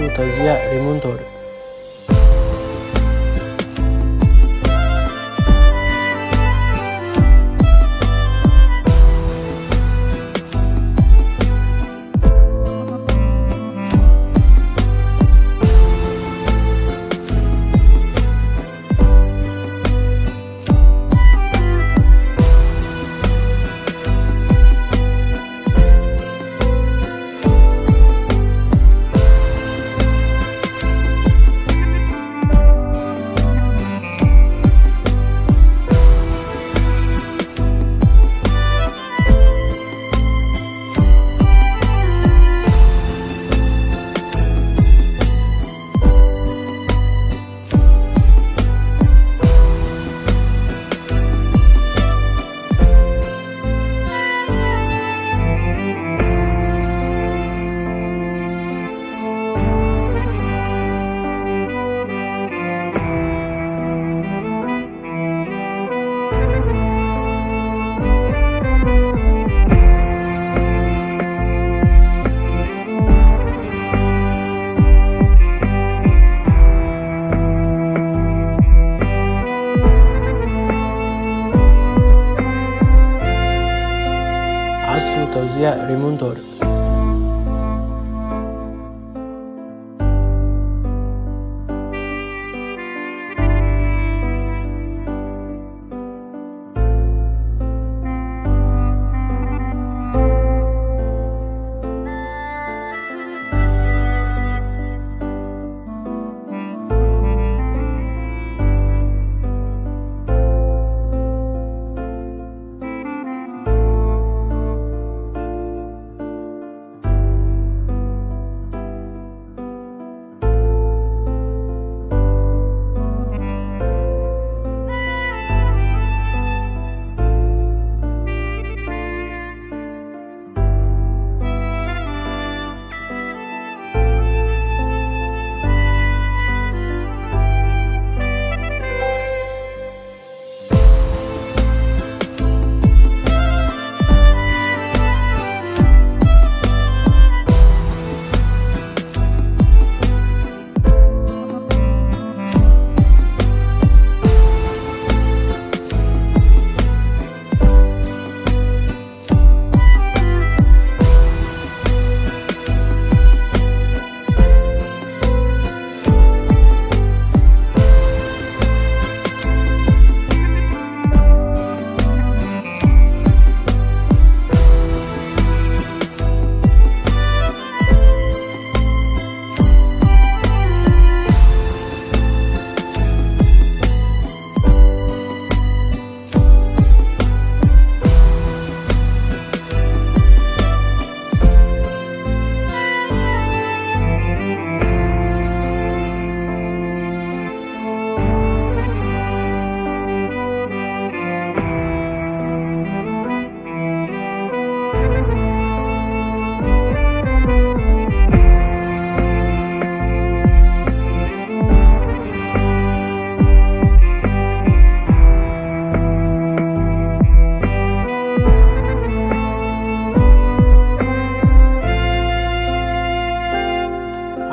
su Tozia Rimundore. Fantozia Rimundor.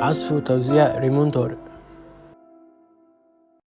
عزف وتوزيع ريمون طارق